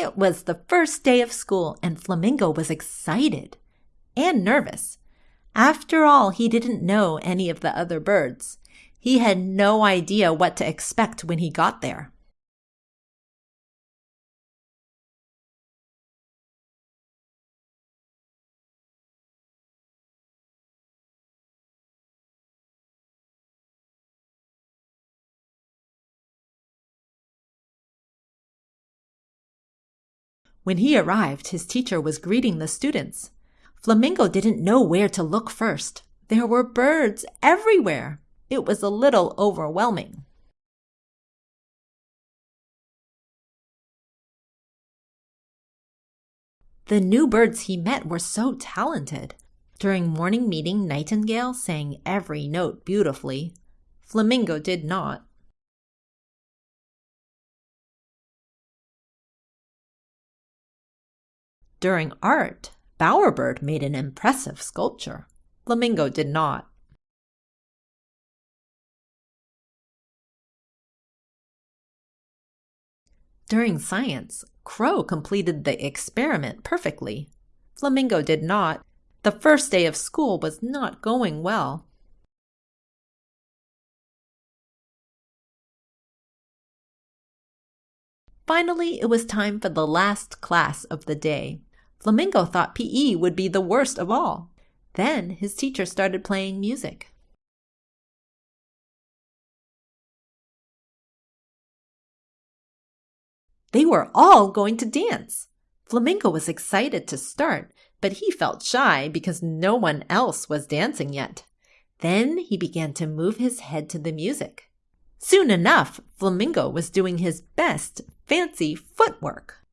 It was the first day of school, and Flamingo was excited and nervous. After all, he didn't know any of the other birds. He had no idea what to expect when he got there. When he arrived, his teacher was greeting the students. Flamingo didn't know where to look first. There were birds everywhere. It was a little overwhelming. The new birds he met were so talented. During morning meeting, Nightingale sang every note beautifully. Flamingo did not. During art, Bowerbird made an impressive sculpture. Flamingo did not. During science, Crow completed the experiment perfectly. Flamingo did not. The first day of school was not going well. Finally, it was time for the last class of the day. Flamingo thought PE would be the worst of all. Then his teacher started playing music. They were all going to dance. Flamingo was excited to start, but he felt shy because no one else was dancing yet. Then he began to move his head to the music. Soon enough, Flamingo was doing his best fancy footwork.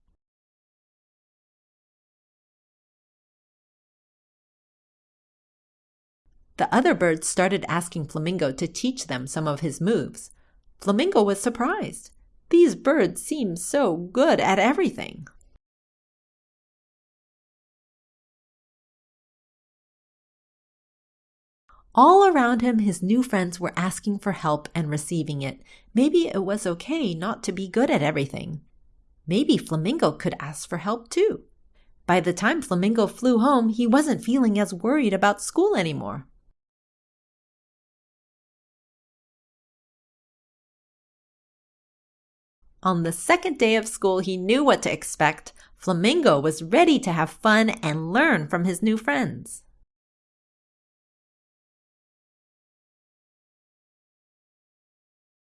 The other birds started asking Flamingo to teach them some of his moves. Flamingo was surprised. These birds seem so good at everything. All around him, his new friends were asking for help and receiving it. Maybe it was okay not to be good at everything. Maybe Flamingo could ask for help too. By the time Flamingo flew home, he wasn't feeling as worried about school anymore. On the second day of school, he knew what to expect. Flamingo was ready to have fun and learn from his new friends.